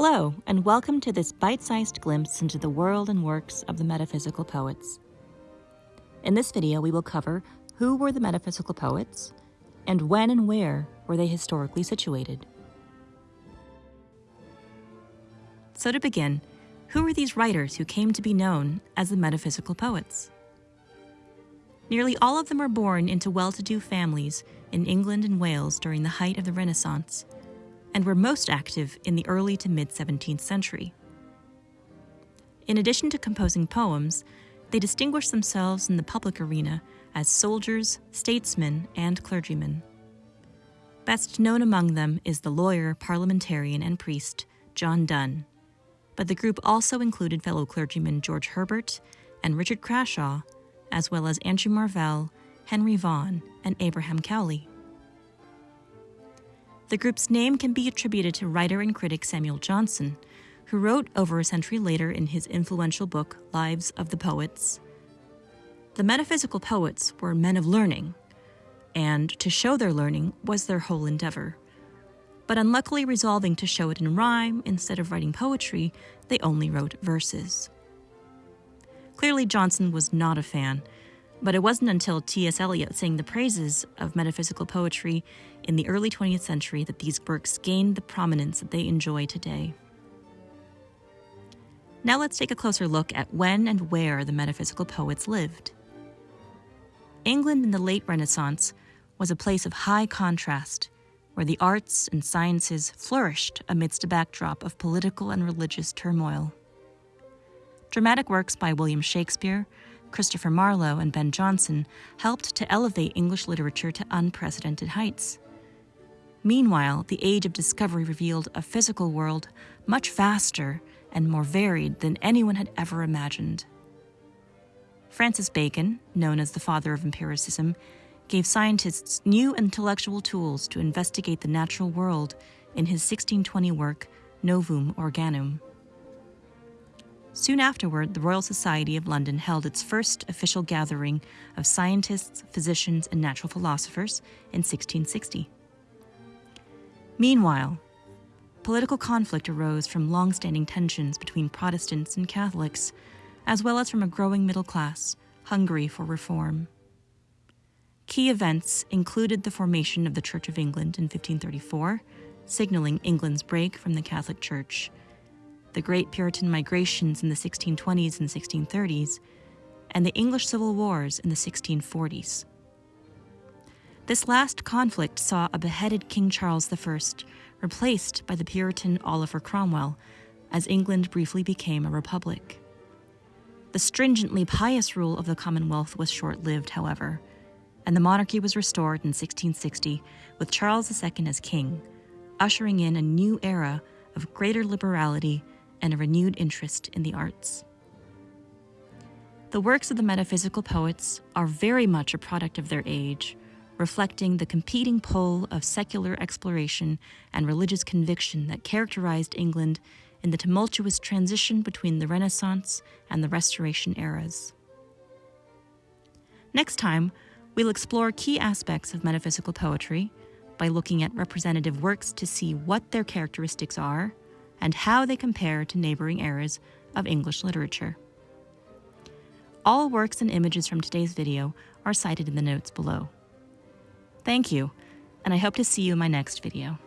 Hello, and welcome to this bite sized glimpse into the world and works of the metaphysical poets. In this video, we will cover who were the metaphysical poets, and when and where were they historically situated. So, to begin, who were these writers who came to be known as the metaphysical poets? Nearly all of them were born into well to do families in England and Wales during the height of the Renaissance and were most active in the early to mid 17th century. In addition to composing poems, they distinguished themselves in the public arena as soldiers, statesmen, and clergymen. Best known among them is the lawyer, parliamentarian, and priest John Donne, but the group also included fellow clergymen George Herbert and Richard Crashaw, as well as Andrew Marvell, Henry Vaughan, and Abraham Cowley. The group's name can be attributed to writer and critic Samuel Johnson, who wrote over a century later in his influential book Lives of the Poets. The metaphysical poets were men of learning, and to show their learning was their whole endeavor. But unluckily, resolving to show it in rhyme instead of writing poetry, they only wrote verses. Clearly, Johnson was not a fan but it wasn't until T.S. Eliot sang the praises of metaphysical poetry in the early 20th century that these works gained the prominence that they enjoy today. Now let's take a closer look at when and where the metaphysical poets lived. England in the late Renaissance was a place of high contrast, where the arts and sciences flourished amidst a backdrop of political and religious turmoil. Dramatic works by William Shakespeare Christopher Marlowe and Ben Jonson helped to elevate English literature to unprecedented heights. Meanwhile, the age of discovery revealed a physical world much vaster and more varied than anyone had ever imagined. Francis Bacon, known as the father of empiricism, gave scientists new intellectual tools to investigate the natural world in his 1620 work, Novum Organum. Soon afterward, the Royal Society of London held its first official gathering of scientists, physicians, and natural philosophers in 1660. Meanwhile, political conflict arose from long standing tensions between Protestants and Catholics, as well as from a growing middle class hungry for reform. Key events included the formation of the Church of England in 1534, signaling England's break from the Catholic Church the Great Puritan migrations in the 1620s and 1630s, and the English Civil Wars in the 1640s. This last conflict saw a beheaded King Charles I replaced by the Puritan Oliver Cromwell as England briefly became a republic. The stringently pious rule of the Commonwealth was short lived, however, and the monarchy was restored in 1660 with Charles II as king, ushering in a new era of greater liberality and a renewed interest in the arts. The works of the metaphysical poets are very much a product of their age, reflecting the competing pull of secular exploration and religious conviction that characterized England in the tumultuous transition between the Renaissance and the Restoration eras. Next time, we'll explore key aspects of metaphysical poetry by looking at representative works to see what their characteristics are and how they compare to neighboring eras of English literature. All works and images from today's video are cited in the notes below. Thank you, and I hope to see you in my next video.